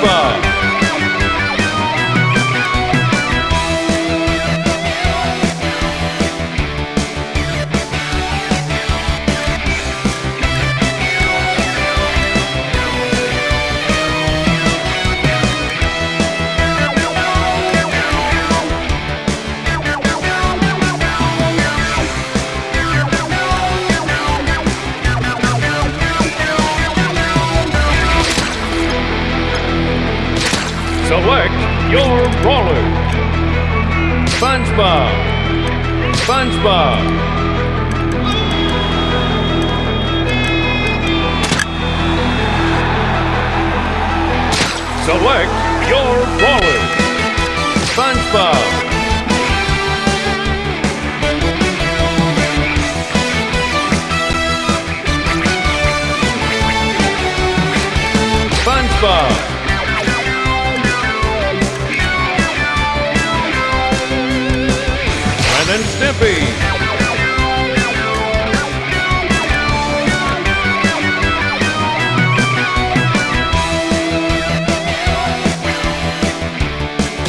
SpongeBob. Select your brawler. SpongeBob. SpongeBob. Select your roller. Stimpy.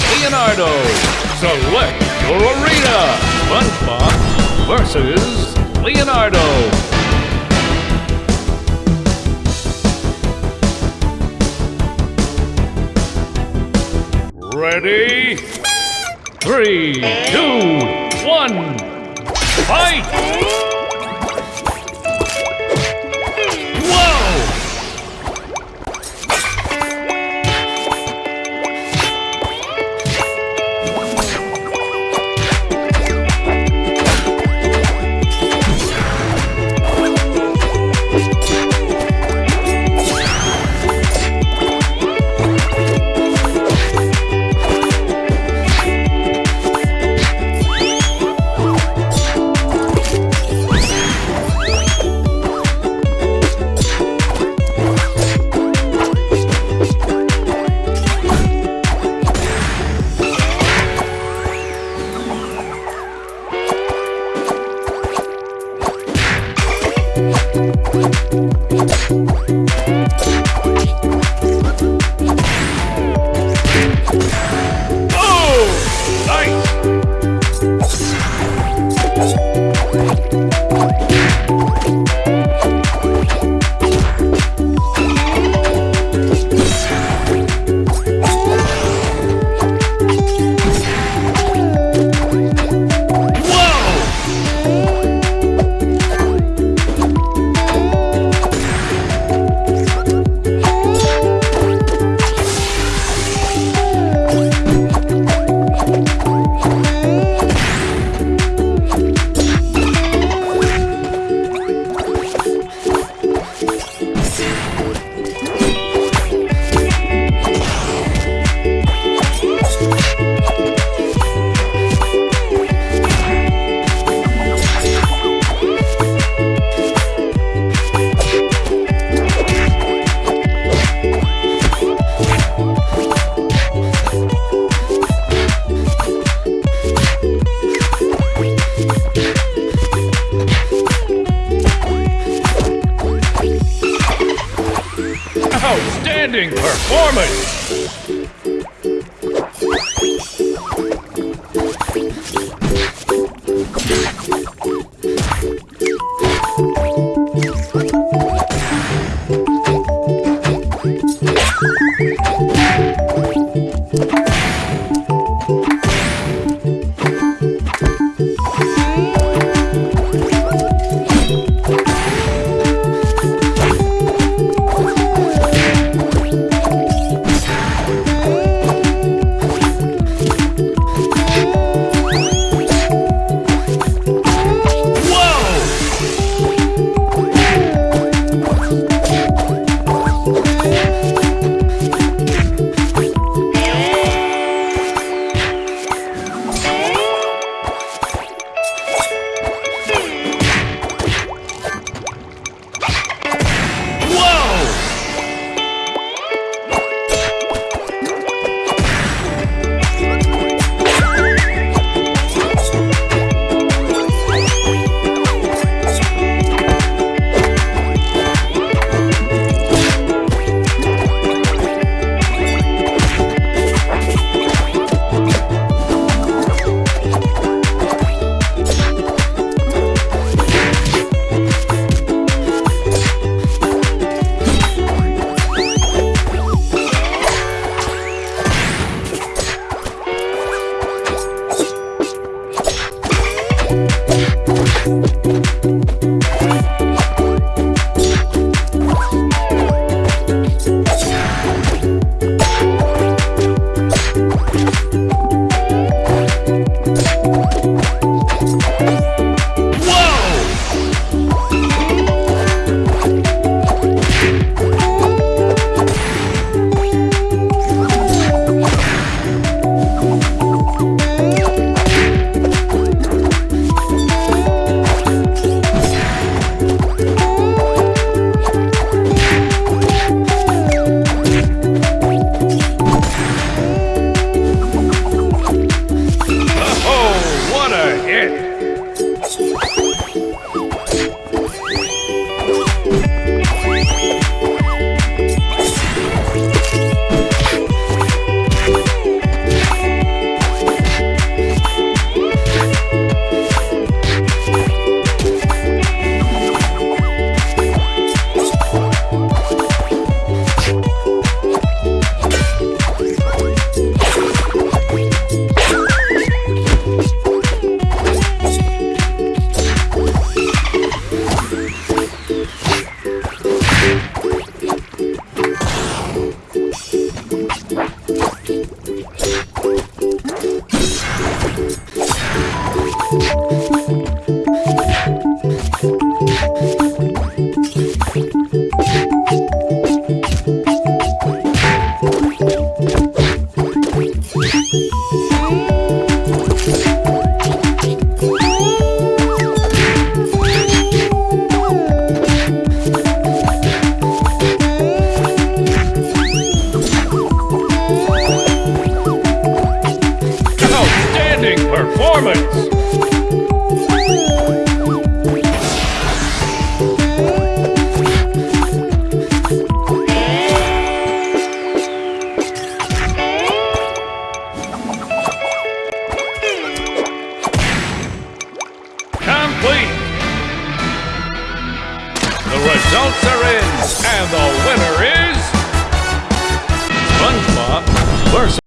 Leonardo. Select your arena. SpongeBob versus Leonardo. Ready? Three, two, one, fight! Performance! Thank Yeah.